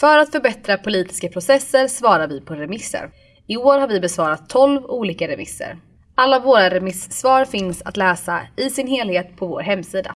För att förbättra politiska processer svarar vi på remisser. I år har vi besvarat 12 olika remisser. Alla våra remissvar finns att läsa i sin helhet på vår hemsida.